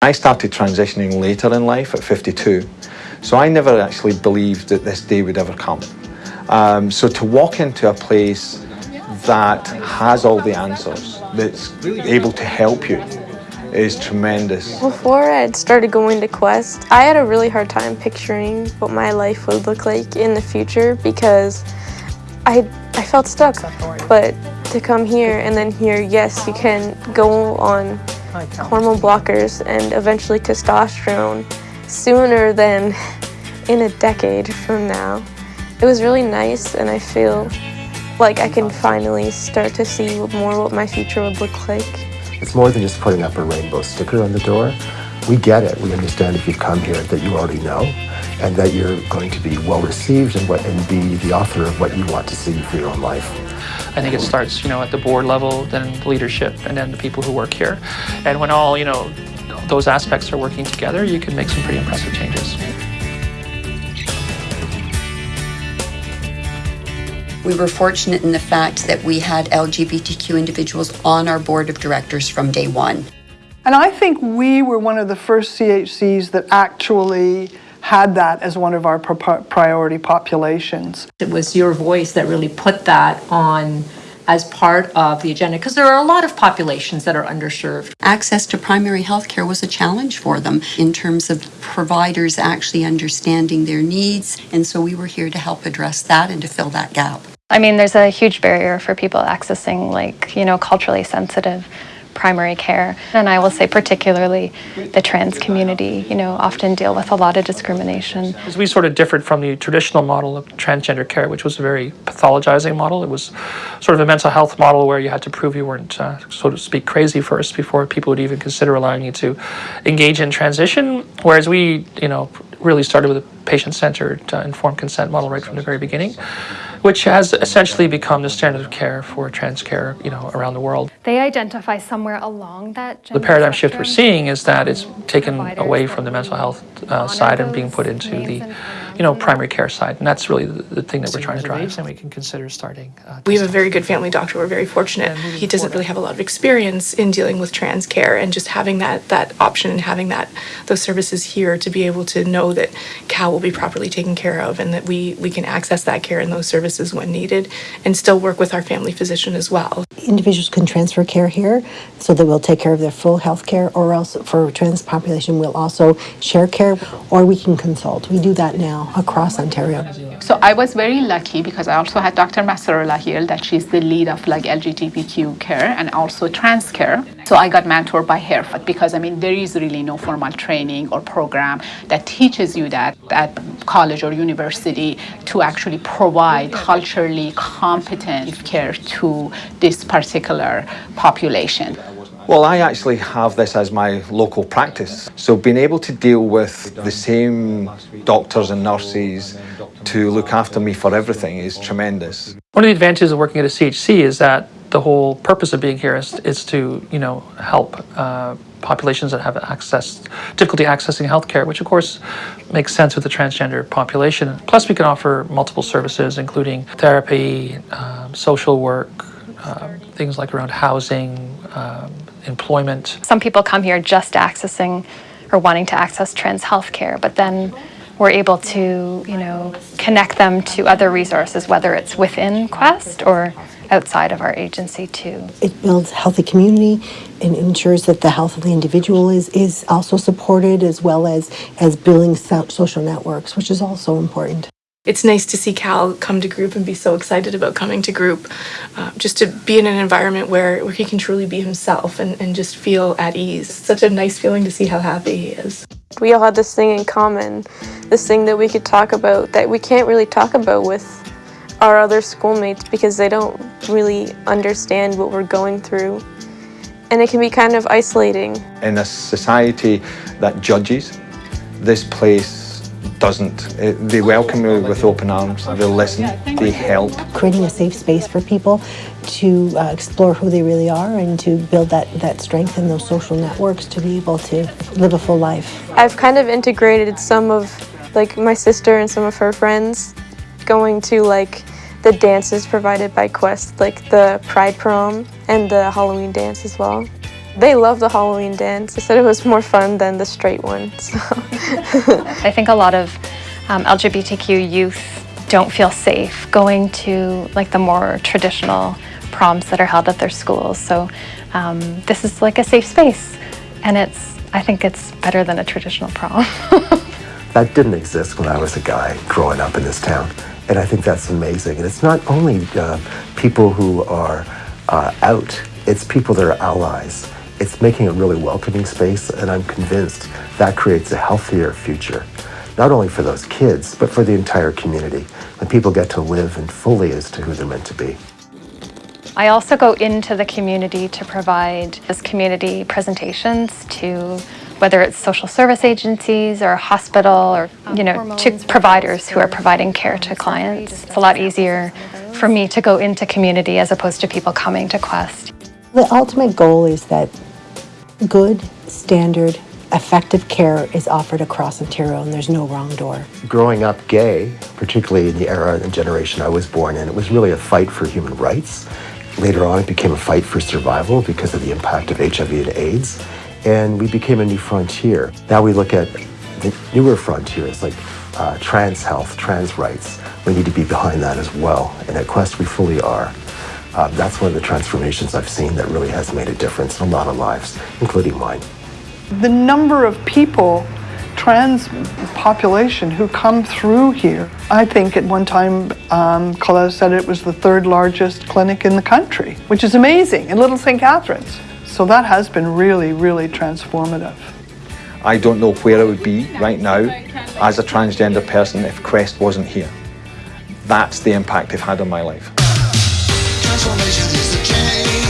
I started transitioning later in life at 52, so I never actually believed that this day would ever come. Um, so to walk into a place that has all the answers, that's able to help you, is tremendous. Before I started going to Quest, I had a really hard time picturing what my life would look like in the future because I, I felt stuck. But to come here and then hear, yes, you can go on hormone blockers and eventually testosterone sooner than in a decade from now. It was really nice and I feel like I can finally start to see more what my future would look like. It's more than just putting up a rainbow sticker on the door. We get it. We understand if you've come here that you already know and that you're going to be well received and, what, and be the author of what you want to see for your own life. I think it starts, you know, at the board level, then leadership, and then the people who work here. And when all, you know, those aspects are working together, you can make some pretty impressive changes. We were fortunate in the fact that we had LGBTQ individuals on our board of directors from day one. And I think we were one of the first CHCs that actually had that as one of our priority populations. It was your voice that really put that on as part of the agenda because there are a lot of populations that are underserved. Access to primary health care was a challenge for them in terms of providers actually understanding their needs and so we were here to help address that and to fill that gap. I mean there's a huge barrier for people accessing like you know culturally sensitive primary care. And I will say particularly the trans community, you know, often deal with a lot of discrimination. We sort of differed from the traditional model of transgender care, which was a very pathologizing model. It was sort of a mental health model where you had to prove you weren't, uh, so to speak, crazy first before people would even consider allowing you to engage in transition. Whereas we, you know, really started with a patient-centered uh, informed consent model right from the very beginning which has essentially become the standard of care for trans care, you know, around the world. They identify somewhere along that The paradigm shift we're seeing is that it's taken away from the mental health uh, side and being put into the, you know, primary care side, and that's really the, the thing that we're trying to drive. And we can consider starting. Uh, we have a very good family doctor. We're very fortunate. He doesn't really have a lot of experience in dealing with trans care, and just having that that option and having that those services here to be able to know that Cal will be properly taken care of, and that we we can access that care and those services services when needed and still work with our family physician as well. Individuals can transfer care here so that we'll take care of their full health care or else for trans population we'll also share care or we can consult. We do that now across Ontario. So I was very lucky because I also had Dr. Masarola here that she's the lead of like LGBTQ care and also trans care. So I got mentored by her because I mean there is really no formal training or program that teaches you that at college or university to actually provide culturally competent care to this particular population. Well, I actually have this as my local practice. So being able to deal with the same doctors and nurses to look after me for everything is tremendous. One of the advantages of working at a CHC is that the whole purpose of being here is, is to, you know, help uh, populations that have access, difficulty accessing healthcare, which of course makes sense with the transgender population. Plus we can offer multiple services, including therapy, um, social work, um, things like around housing, um, employment. Some people come here just accessing or wanting to access trans healthcare, but then we're able to, you know, connect them to other resources, whether it's within Quest or outside of our agency too. It builds healthy community and ensures that the health of the individual is, is also supported as well as, as building social networks, which is also important. It's nice to see Cal come to group and be so excited about coming to group, uh, just to be in an environment where, where he can truly be himself and, and just feel at ease. It's such a nice feeling to see how happy he is. We all had this thing in common, this thing that we could talk about that we can't really talk about with our other schoolmates because they don't really understand what we're going through. And it can be kind of isolating. In a society that judges, this place doesn't. They welcome you with open arms, they listen, they help. Creating a safe space for people to uh, explore who they really are and to build that, that strength in those social networks to be able to live a full life. I've kind of integrated some of like my sister and some of her friends going to like the dances provided by Quest, like the Pride Prom and the Halloween dance as well. They love the Halloween dance. They said it was more fun than the straight one. So. I think a lot of um, LGBTQ youth don't feel safe going to like the more traditional proms that are held at their schools. So um, this is like a safe space, and it's I think it's better than a traditional prom. that didn't exist when I was a guy growing up in this town, and I think that's amazing. And it's not only uh, people who are uh, out; it's people that are allies. It's making a really welcoming space, and I'm convinced that creates a healthier future, not only for those kids, but for the entire community, when people get to live and fully as to who they're meant to be. I also go into the community to provide this community presentations to whether it's social service agencies or a hospital or you know to providers who are providing care to clients. It's a lot easier for me to go into community as opposed to people coming to Quest. The ultimate goal is that good, standard, effective care is offered across Ontario and there's no wrong door. Growing up gay, particularly in the era and generation I was born in, it was really a fight for human rights. Later on, it became a fight for survival because of the impact of HIV and AIDS, and we became a new frontier. Now we look at the newer frontiers like uh, trans health, trans rights. We need to be behind that as well, and at Quest we fully are. Uh, that's one of the transformations I've seen that really has made a difference in a lot of lives, including mine. The number of people, trans population, who come through here. I think at one time, um, Colette said it was the third largest clinic in the country, which is amazing, in Little St. Catharines. So that has been really, really transformative. I don't know where I would be right now as a transgender person if Quest wasn't here. That's the impact they've had on my life. Transformation is the change